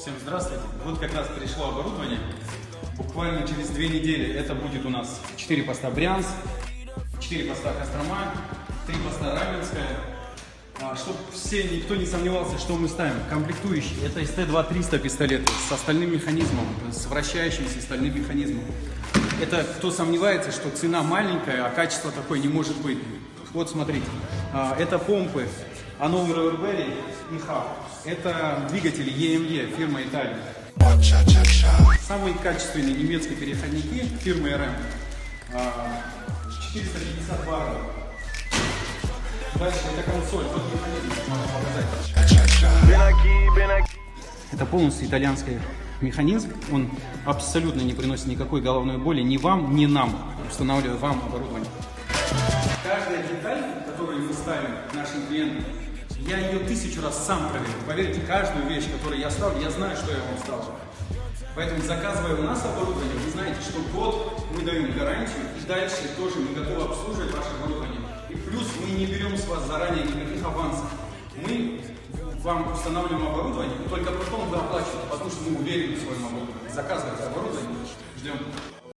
Всем здравствуйте. Вот как раз пришло оборудование. Буквально через две недели это будет у нас 4 поста Брянск, 4 поста Кострома, 3 поста Раменская. А, Чтобы все, никто не сомневался, что мы ставим. Комплектующий. Это СТ-2-300 пистолеты с остальным механизмом, с вращающимся стальным механизмом. Это кто сомневается, что цена маленькая, а качество такое не может быть. Вот смотрите. А, Это помпы Hanover Everberry и Хаб. Это двигатели EME фирмы Италии. Самые качественные немецкие переходники фирмы РМ. А, 450 баров. Дальше это консоль. Вот механизм показать. Это полностью итальянский механизм. Он абсолютно не приносит никакой головной боли ни вам, ни нам, устанавливая вам оборудование. Каждая деталь, которую мы ставим нашим клиентам, я ее тысячу раз сам проверил. Поверьте, каждую вещь, которую я ставлю, я знаю, что я вам ставлю. Поэтому, заказывая у нас оборудование, вы знаете, что год мы даем гарантию, и дальше тоже мы готовы обслуживать ваше оборудование. И плюс мы не берем с вас заранее никаких авансов. Мы вам устанавливаем оборудование, и только потом вы оплачиваете, потому что мы уверены в своем оборудовании. Заказывайте оборудование, ждем.